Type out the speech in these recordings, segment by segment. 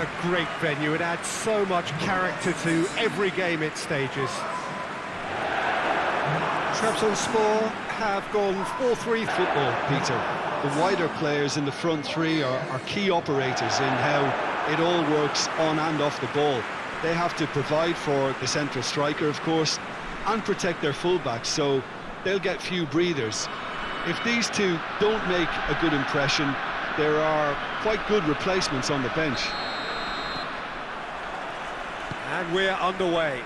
a great venue. It adds so much character to every game it stages. Trabzonspor have gone 4-3 football, Peter. The wider players in the front three are, are key operators in how it all works on and off the ball. They have to provide for the central striker, of course, and protect their fullbacks, so they'll get few breathers. If these two don't make a good impression, there are quite good replacements on the bench. And we're underway.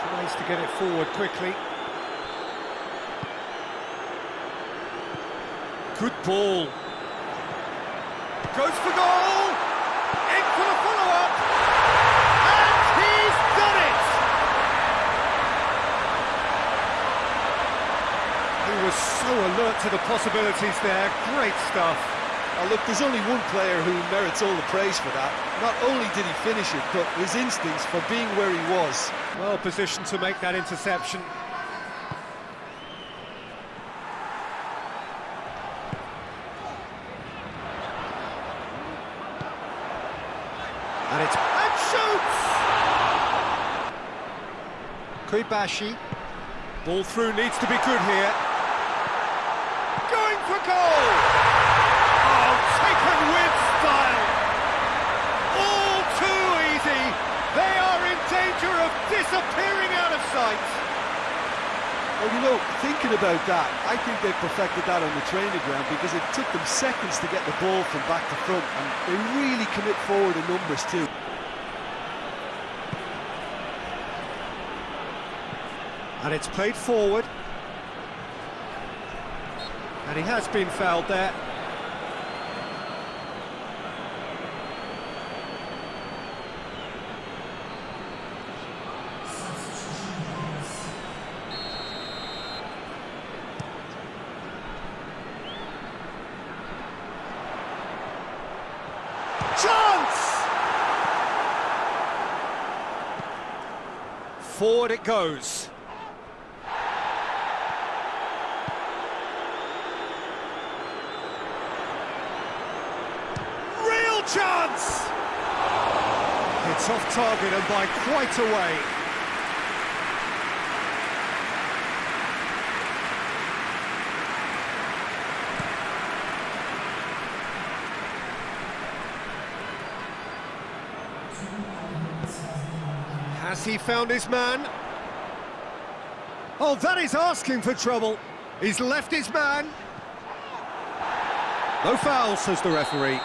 Tries to get it forward quickly. Good ball. Goes for goal! In for the follow-up! And he's done it! He was so alert to the possibilities there. Great stuff. Oh, look, there's only one player who merits all the praise for that. Not only did he finish it, but his instincts for being where he was. Well positioned to make that interception. And it's... And shoots! Kuibashi. Ball through needs to be good here. Going for goal! Oh, taken with style! All too easy! They are in danger of disappearing out of sight! Well, you know, thinking about that, I think they perfected that on the training ground because it took them seconds to get the ball from back to front, and they really commit forward in numbers too. And it's played forward. And he has been fouled there. Chance! Forward it goes. Chance! It's off target and by quite a way. Has he found his man? Oh, that is asking for trouble. He's left his man. No foul, says the referee.